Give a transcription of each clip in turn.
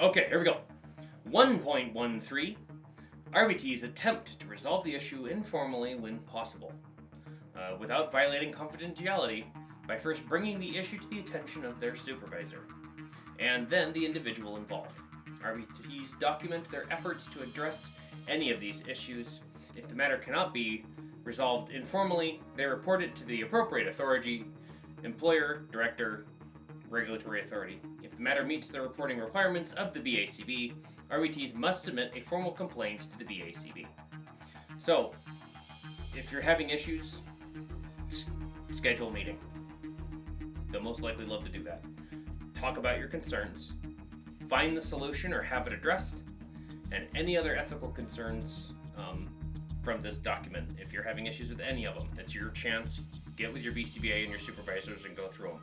Okay, here we go. 1.13 RBTs attempt to resolve the issue informally when possible, uh, without violating confidentiality by first bringing the issue to the attention of their supervisor, and then the individual involved. RBTs document their efforts to address any of these issues. If the matter cannot be resolved informally, they report it to the appropriate authority, employer, director, regulatory authority. The matter meets the reporting requirements of the BACB, RBTs must submit a formal complaint to the BACB. So, if you're having issues, schedule a meeting. They'll most likely love to do that. Talk about your concerns, find the solution or have it addressed, and any other ethical concerns um, from this document. If you're having issues with any of them, it's your chance. Get with your BCBA and your supervisors and go through them.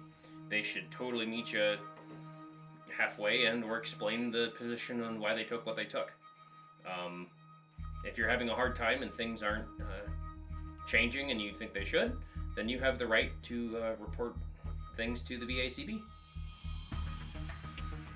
They should totally meet you halfway and or explain the position on why they took what they took. Um, if you're having a hard time and things aren't uh, changing and you think they should, then you have the right to uh, report things to the BACB.